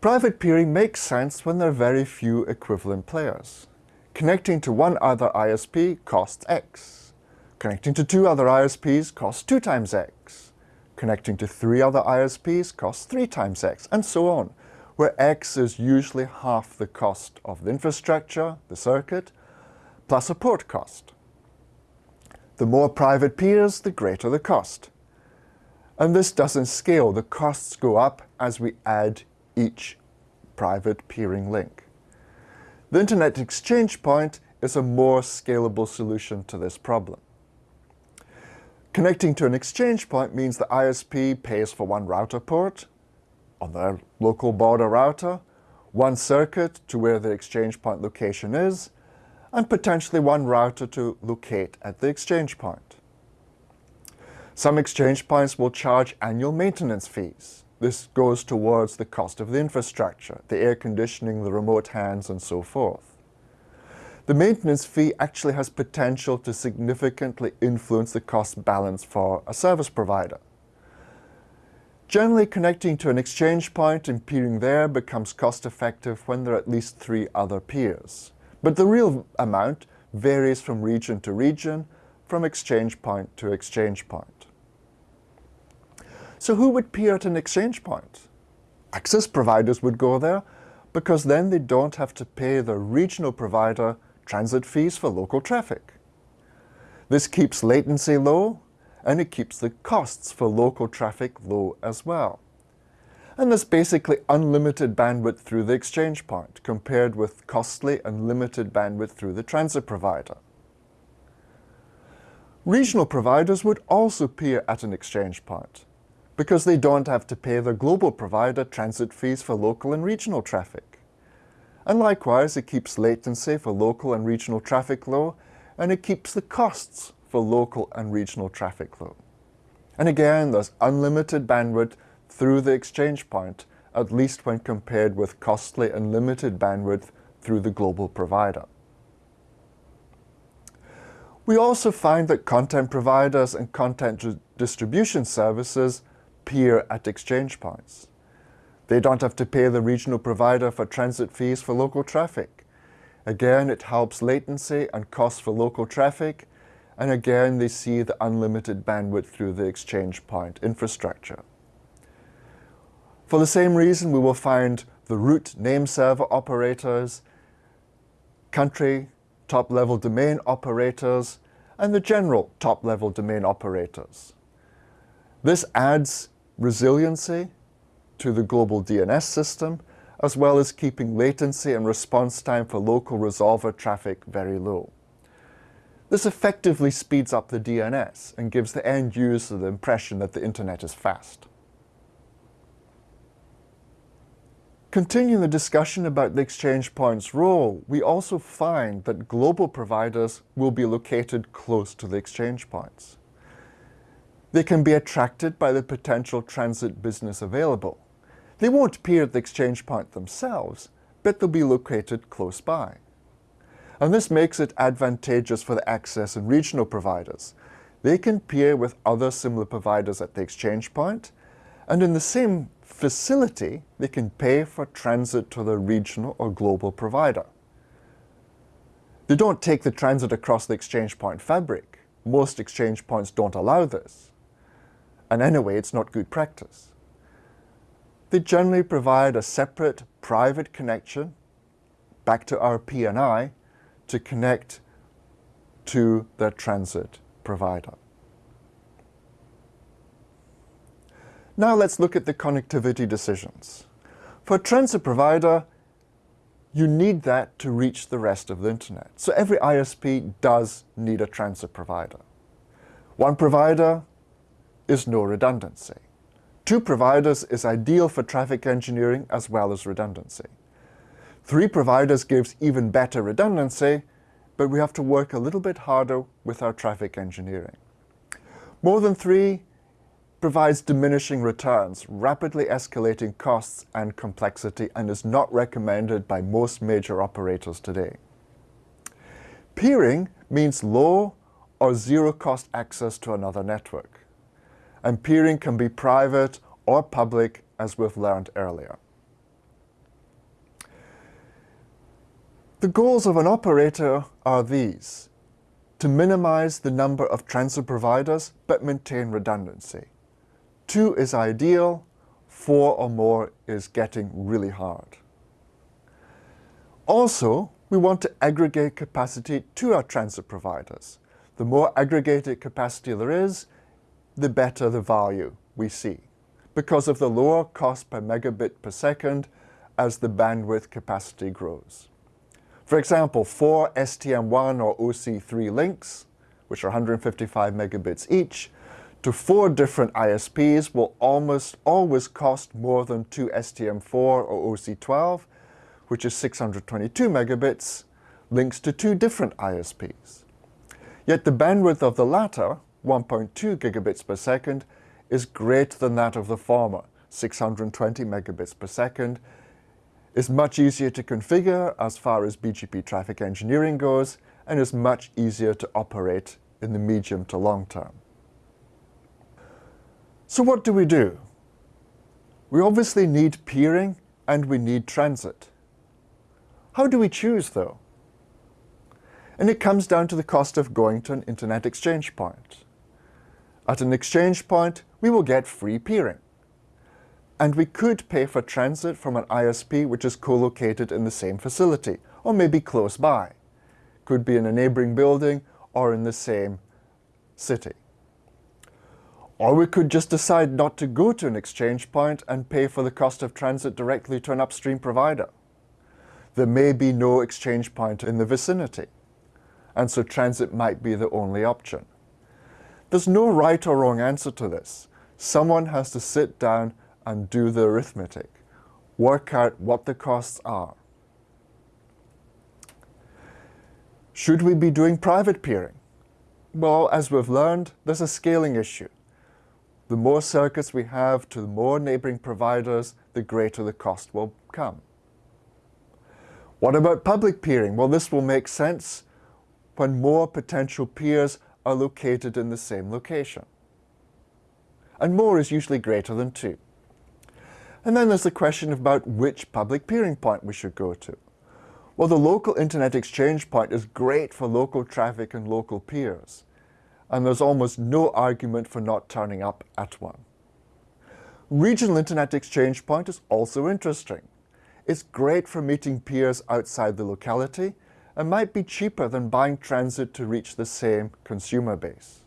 Private peering makes sense when there are very few equivalent players. Connecting to one other ISP costs X. Connecting to two other ISPs costs 2 times X. Connecting to three other ISPs costs 3 times X, and so on, where X is usually half the cost of the infrastructure, the circuit, plus a port cost. The more private peers, the greater the cost. And this doesn't scale. The costs go up as we add each private peering link. The Internet Exchange Point is a more scalable solution to this problem. Connecting to an exchange point means the ISP pays for one router port on their local border router, one circuit to where the exchange point location is, and potentially one router to locate at the exchange point. Some exchange points will charge annual maintenance fees. This goes towards the cost of the infrastructure, the air conditioning, the remote hands, and so forth. The maintenance fee actually has potential to significantly influence the cost balance for a service provider. Generally, connecting to an exchange point and peering there becomes cost-effective when there are at least three other peers. But the real amount varies from region to region, from exchange point to exchange point. So who would peer at an exchange point? Access providers would go there because then they don't have to pay the regional provider transit fees for local traffic. This keeps latency low and it keeps the costs for local traffic low as well. And there's basically unlimited bandwidth through the exchange point compared with costly and limited bandwidth through the transit provider. Regional providers would also peer at an exchange point because they don't have to pay their global provider transit fees for local and regional traffic. And likewise, it keeps latency for local and regional traffic low, and it keeps the costs for local and regional traffic low. And again, there's unlimited bandwidth through the exchange point, at least when compared with costly and limited bandwidth through the global provider. We also find that content providers and content distribution services peer at exchange points. They don't have to pay the regional provider for transit fees for local traffic. Again, it helps latency and cost for local traffic, and again, they see the unlimited bandwidth through the exchange point infrastructure. For the same reason, we will find the root name server operators, country top-level domain operators, and the general top-level domain operators. This adds resiliency to the global DNS system, as well as keeping latency and response time for local resolver traffic very low. This effectively speeds up the DNS and gives the end user the impression that the internet is fast. Continuing the discussion about the exchange point's role, we also find that global providers will be located close to the exchange points. They can be attracted by the potential transit business available. They won't peer at the exchange point themselves, but they'll be located close by. And this makes it advantageous for the access and regional providers. They can peer with other similar providers at the exchange point, and in the same facility, they can pay for transit to the regional or global provider. They don't take the transit across the exchange point fabric. Most exchange points don't allow this. And anyway, it's not good practice. They generally provide a separate private connection back to our PNI to connect to their transit provider. Now let's look at the connectivity decisions. For a transit provider, you need that to reach the rest of the internet. So every ISP does need a transit provider. One provider is no redundancy. Two providers is ideal for traffic engineering as well as redundancy. Three providers gives even better redundancy, but we have to work a little bit harder with our traffic engineering. More than three provides diminishing returns, rapidly escalating costs and complexity, and is not recommended by most major operators today. Peering means low or zero cost access to another network and peering can be private or public as we've learned earlier. The goals of an operator are these. To minimize the number of transit providers but maintain redundancy. Two is ideal, four or more is getting really hard. Also, we want to aggregate capacity to our transit providers. The more aggregated capacity there is, the better the value we see because of the lower cost per megabit per second as the bandwidth capacity grows. For example, four STM1 or OC3 links, which are 155 megabits each, to four different ISPs will almost always cost more than two STM4 or OC12, which is 622 megabits, links to two different ISPs. Yet the bandwidth of the latter, 1.2 gigabits per second, is greater than that of the former, 620 megabits per second, is much easier to configure as far as BGP traffic engineering goes, and is much easier to operate in the medium to long term. So what do we do? We obviously need peering and we need transit. How do we choose though? And it comes down to the cost of going to an internet exchange point. At an exchange point, we will get free peering. And we could pay for transit from an ISP which is co-located in the same facility, or maybe close by. Could be in a neighboring building or in the same city. Or we could just decide not to go to an exchange point and pay for the cost of transit directly to an upstream provider. There may be no exchange point in the vicinity, and so transit might be the only option. There's no right or wrong answer to this. Someone has to sit down and do the arithmetic, work out what the costs are. Should we be doing private peering? Well, as we've learned, there's a scaling issue. The more circuits we have to the more neighboring providers, the greater the cost will come. What about public peering? Well, this will make sense when more potential peers are located in the same location. And more is usually greater than two. And then there's the question about which public peering point we should go to. Well, the local internet exchange point is great for local traffic and local peers, and there's almost no argument for not turning up at one. Regional internet exchange point is also interesting. It's great for meeting peers outside the locality and might be cheaper than buying transit to reach the same consumer base.